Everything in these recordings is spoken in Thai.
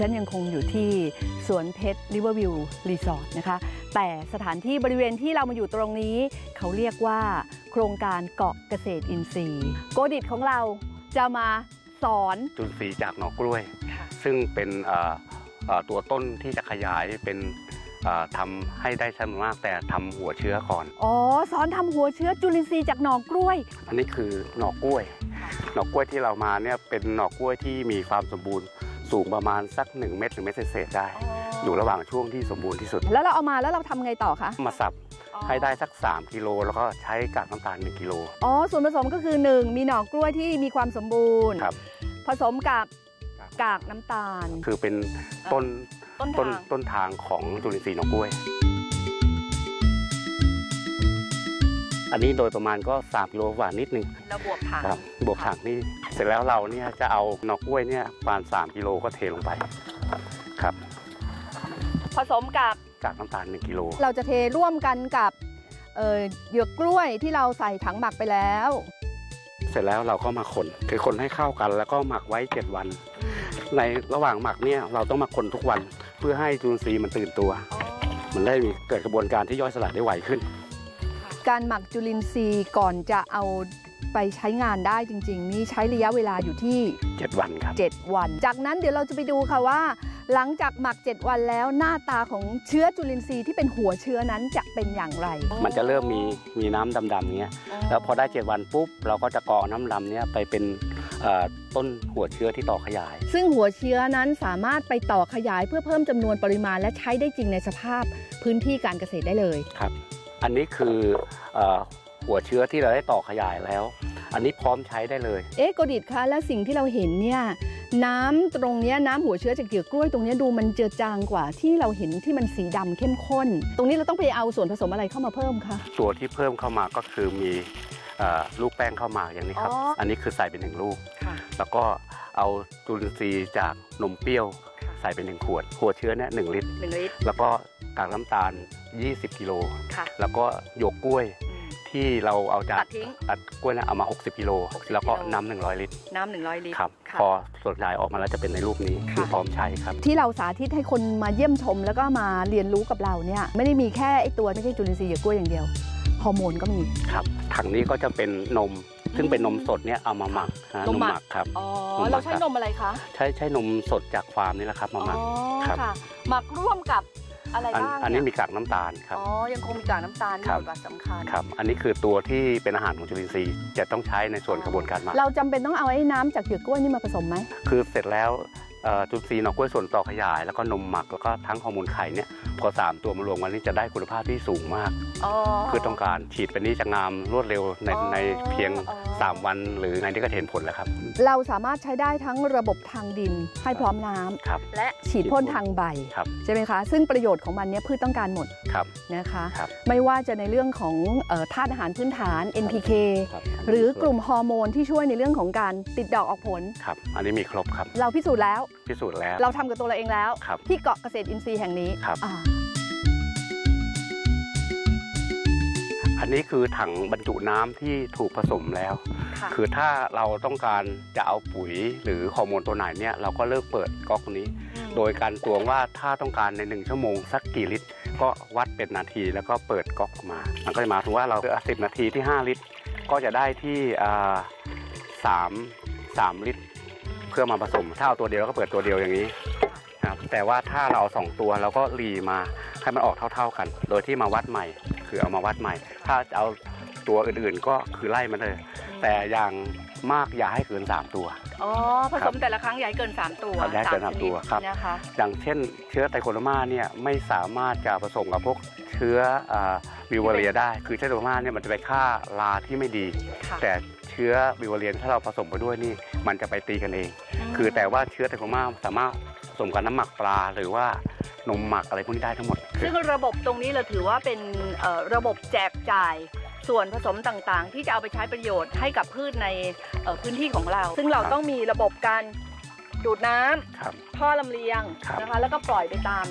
ฉันยังคงอยู่ที่สวนเพชรริเวอร์วิวรีสอร์ทนะคะ แต่สถานที่บริเวณที่เรามาอยู่ตรงนี้ เขาเรียกว่าโครงการเกาะเกษตรอินทรีย์ โกดิตของเราจะมาสอนจุลินทรีย์จากหน่อกล้วย ซึ่งเป็นเอ่อเอ่อตัวต้นที่จะขยายเป็นเอ่อทำให้ได้จำนวนมากแต่ทำหัวเชื้อก่อน อ๋อ สอนทำหัวเชื้อจุลินทรีย์จากหน่อกล้วย อันนี้คือหน่อกล้วย หนอกกล้วยที่เรามาเนี่ยเป็นหนอกกล้วยที่มีความสมบูรณ์ สูงประมาณสัก 1 เมตรถึงเมตรเศษๆได้ อยู่ระหว่างช่วงที่สมบูรณ์ที่สุด แล้วเราเอามาแล้วเราทำไงต่อคะ มาสับให้ได้สัก 3 กิโลแล้วก็ใช้กากน้ำตาล 1 กิโล อ๋อ ส่วนผสมก็คือ 1 มีหน่อกล้วยที่มีความสมบูรณ์ ครับ ผสมกับกากน้ำตาล คือเป็นต้นต้นต้นทาง ต้นทางของจุลินทรีย์หนอกกล้วย อันนี้โดยประมาณก็3กิโลกว่านิดนึงเราบวกผักครับบวกถังนี่เสร็จแล้วเราเนี่ยจะเอาหนอกกล้วยเนี่ยประมาณ3กิโลก็เทลงไปครับ ผสมกับกากน้ำตาล1กิโลเราจะเทร่วมกันกับเอ่อเหยือกกล้วยที่เราใส่ถังหมักไปแล้ว เสร็จแล้วเราก็มาคนคือคนให้เข้ากันแล้วก็หมักไว้ 7 วัน ในระหว่างหมักเนี่ยเราต้องมาคนทุกวัน เพื่อให้จุลินทรีย์มันตื่นตัว มันได้มีเกิดกระบวนการที่ย่อยสลายได้ไวขึ้น การหมักจุลินทรีย์ก่อนจะเอาไปใช้งานได้จริง ๆ นี่ใช้ระยะเวลาอยู่ที่ 7 วันครับ 7 วัน จากนั้นเดี๋ยวเราจะไปดูค่ะว่า หลังจากหมัก 7 วันแล้วหน้าตาของเชื้อจุลินทรีย์ที่เป็นหัวเชื้อนั้นจะเป็นอย่างไร มันจะเริ่มมีมีน้ำดำๆเงี้ยแล้วพอได้ 7 วันปุ๊บเราก็จะกรองน้ำดำเนี้ยไปเป็นเอ่อต้นหัวเชื้อที่ต่อขยาย ซึ่งหัวเชื้อนั้นสามารถไปต่อขยายเพื่อเพิ่มจำนวนปริมาณและใช้ได้จริงในสภาพพื้นที่การเกษตรได้เลยครับ อันนี้คือเอ่อหัวเชื้อที่เราได้ต่อขยายแล้ว อันนี้พร้อมใช้ได้เลย เอ๊ะโกดิตคะและสิ่งที่เราเห็นเนี่ยน้ำตรงเนี้ยน้ำหัวเชื้อจากเหยือกกล้วยตรงเนี้ยดูมันเจือจางกว่าที่เราเห็นที่มันสีดำเข้มข้น ตรงนี้เราต้องไปเอาส่วนผสมอะไรเข้ามาเพิ่มคะตัวที่เพิ่มเข้ามาก็คือมีเอ่อลูกแป้งเข้ามาอย่างนี้ครับอ๋ออัอันนี้คือใส่เป็นหนึ่งลูกค่ะแล้วก็เอาจุลินทรีย์จากนมเปรี้ยวใส่เป็นหนึ่งขวด หัวเชื้อเนี่ยหนึ่งลิตร หนึ่งลิตร แล้วก็กากน้ำตาล 20 กิโล ค่ะ แล้วก็หยวกกล้วยที่เราเอาจากตัดทิ้งตัดกล้วยเนี่ยเอามา 60 กิโล 60แล้วก็กิโล น้ำหนึ่งร้อยลิตรน้ำหนึ่งร้อยลิตรครับค่ะพอสดใหญ่ออกมาแล้วจะเป็นในรูปนี้ค่ะ คือพร้อมใช้ครับ ที่เราสาธิตให้คนมาเยี่ยมชม แล้วก็มาเรียนรู้กับเราเนี่ยไม่ได้มีแค่ไอตัวไม่ใช่จุลินทรีย์เหยือกกล้วยอย่างเดียวฮอร์โมนก็มี ครับถังนี้ก็จะเป็นนม ซึ่งเป็นนมสดเนี่ยเอามาหมักนะนมหมักครับอ๋อนมหมักเราใช้นมอะไรคะใช้ใช้นมสดจากฟาร์มนี่แหละครับมาหมักอ๋อครับค่ะหมักร่วมกับอะไรอันบ้างอันนี้เยมีกากน้ำตาลครับอ๋อยังคงมีกากน้ำตาลมีครับบทบาทสำคัญครับอันนี้คือตัวที่เป็นอาหารของจุลินทรีย์จะต้องใช้ในส่วนกระบวนการหมักเราจำเป็นต้องเอาไอ้น้ำจากเหยือกกล้วยนี่มาผสมไหมคือเสร็จแล้วเอ่อจุลินทรีย์หนอกกล้วยส่วนต่อขยาย แล้วก็นมหมักแล้วก็ทั้งฮอร์โมนไข่เนี่ยพอสามตัวมารวมกันนี่จะได้คุณภาพที่สูงมากอ๋อคือต้องการฉีดไปนี้จะงามรวดเร็วในอ๋อในเพียงอ๋อ3วันหรือไงที่ก็เห็นผลแล้วครับ เราสามารถใช้ได้ทั้งระบบทางดินให้พร้อมน้ำครับและฉีดพ่นทางใบครับใช่ไหมคะ ซึ่งประโยชน์ของมันเนี่ยพืชต้องการหมดครับนะคะครับไม่ว่าจะในเรื่องของเอ่อธาตุอาหารพื้นฐาน NPK ครับหรือกลุ่มฮอร์โมนที่ช่วยในเรื่องของการติดดอกออกผลครับอันนี้มีครบครับ เราพิสูจน์แล้วพิสูจน์แล้ว เราทำกับตัวเราเองแล้วครับที่เกาะเกษตรอินทรีย์แห่งนี้ครับ อ่าอันนี้คือถังบรรจุน้ำที่ถูกผสมแล้วค่ะคือถ้าเราต้องการจะเอาปุ๋ยหรือฮอร์โมนตัวไหนเนี่ยเราก็เลิกเปิดก๊อกนี้ โดยการตวงว่าถ้าต้องการใน 1 ชั่วโมงสักกี่ลิตร ก็วัดเป็นนาทีแล้วก็เปิดก๊อกออกมา มันก็จะหมายถึงว่าเราสิบนาทีที่ 5 ลิตร ก็จะได้ที่อ่าสามสามลิตร เพื่อมาผสม ถ้าเอาตัวเดียวเราก็เปิดตัวเดียวอย่างนี้ครับแต่ว่าถ้าเราเอาสองตัวเราก็รีมาให้มันออกเท่า ๆกัน โดยที่มาวัดใหม่ คือเอามาวัดใหม่ ถ้าจะเอาตัวอื่นๆก็คือไล่มันเลย แต่อย่างมากอย่าให้เกิน 3 ตัว อ๋อ ผสมแต่ละครั้งอย่าให้เกิน 3 ตัวครับอย่าให้เกินสามตัวครับ นะคะอย่างเช่นเชื้อไตโคโรมาเนี่ยไม่สามารถจะผสมกับพวกเชื้อวิวเรียได้ คือเชื้อไตโคโรมาเนี่ยมันจะไปฆ่าราที่ไม่ดี ค่ะแต่เชื้อวิวเรียนถ้าเราผสมไปด้วยนี่มันจะไปตีกันเองคือแต่ว่าเชื้อไตโคโรมาสามารถผสมกับน้ำหมักปลาหรือว่านมหมักอะไรพวกนี้ได้ทั้งหมดคือ ซึ่งระบบตรงนี้เราถือว่าเป็นเอ่อระบบแจกจ่ายส่วนผสมต่างๆ ที่จะเอาไปใช้ประโยชน์ให้กับพืชในเอ่อพื้นที่ของเรา ซึ่งเราต้องมีระบบการดูดน้ำครับท่อลำเลียงครับนะคะแล้วก็ปล่อยไปตาม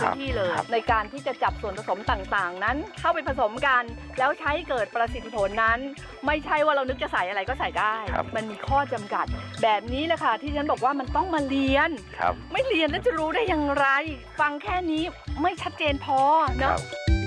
พื้นที่เลยครับในการที่จะจับส่วนผสมต่างๆ นั้นเข้าไปผสมกัน แล้วใช้เกิดประสิทธิผลนั้น ไม่ใช่ว่าเรานึกจะใส่อะไรก็ใส่ได้ครับมันมีข้อจำกัด แบบนี้แหละค่ะที่ฉันบอกว่ามันต้องมาเรียนครับไม่เรียนแล้วจะรู้ได้อย่างไร ฟังแค่นี้ไม่ชัดเจนพอคเนาะรับ